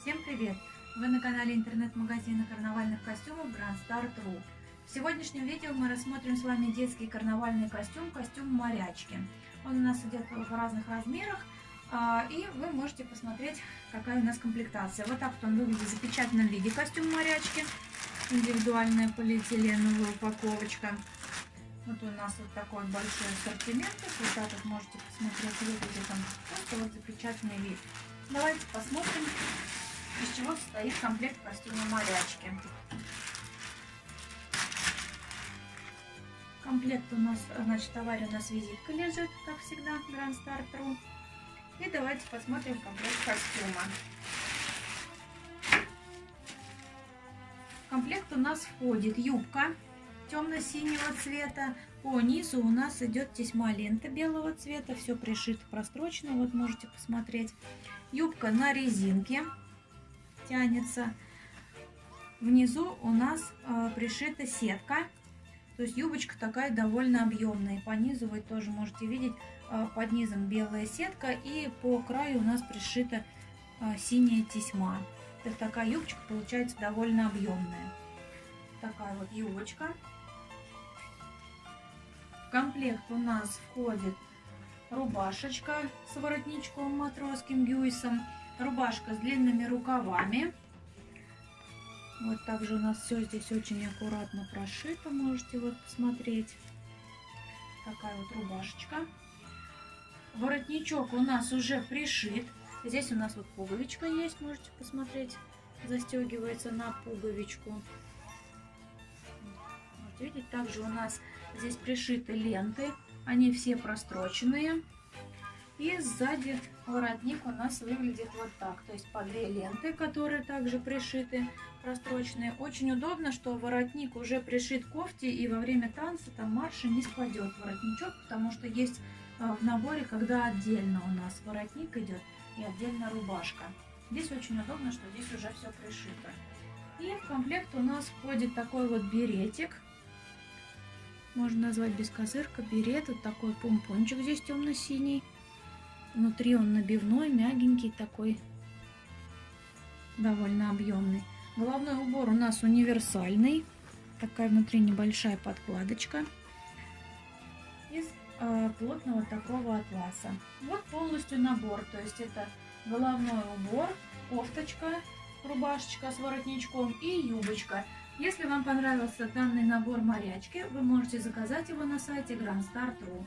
Всем привет! Вы на канале интернет-магазина карнавальных костюмов Grand Star.ru. В сегодняшнем видео мы рассмотрим с вами детский карнавальный костюм, костюм морячки. Он у нас идет в разных размерах, а, и вы можете посмотреть, какая у нас комплектация. Вот так вот он выглядит в запечатанном виде костюм морячки. Индивидуальная полиэтиленовая упаковочка. Вот у нас вот такой большой ассортимент. Вот так вот можете посмотреть, выглядит он просто вот запечатанный вид. Давайте посмотрим, чего состоит комплект костюма морячки. Комплект у нас, значит, в товаре у нас визитка лежит, как всегда, Grand Star True. И давайте посмотрим комплект костюма. В комплект у нас входит юбка темно-синего цвета. По низу у нас идет тесьма лента белого цвета. Все пришито прострочно, вот можете посмотреть. Юбка на резинке тянется. Внизу у нас э, пришита сетка. То есть юбочка такая довольно объемная. По низу вы тоже можете видеть, э, под низом белая сетка. И по краю у нас пришита э, синяя тесьма. То есть такая юбочка получается довольно объемная. Такая вот юбочка. В комплект у нас входит рубашечка с воротничком матросским гюйсом, рубашка с длинными рукавами. Вот также у нас все здесь очень аккуратно прошито, можете вот посмотреть. Такая вот рубашечка. Воротничок у нас уже пришит. Здесь у нас вот пуговичка есть, можете посмотреть. Застегивается на пуговичку. Вот видите, также у нас Здесь пришиты ленты, они все простроченные. И сзади воротник у нас выглядит вот так. То есть по две ленты, которые также пришиты, простроченные. Очень удобно, что воротник уже пришит кофте и во время танца там марша не спадет воротничок, потому что есть э, в наборе, когда отдельно у нас воротник идет и отдельно рубашка. Здесь очень удобно, что здесь уже все пришито. И в комплект у нас входит такой вот беретик можно назвать бескозырка, берет. Вот такой помпончик здесь темно-синий. Внутри он набивной, мягенький такой, довольно объемный. Головной убор у нас универсальный. Такая внутри небольшая подкладочка. Из э, плотного такого атласа. Вот полностью набор. То есть это головной убор, кофточка, рубашечка с воротничком и юбочка. Если вам понравился данный набор морячки, вы можете заказать его на сайте Grand Star True.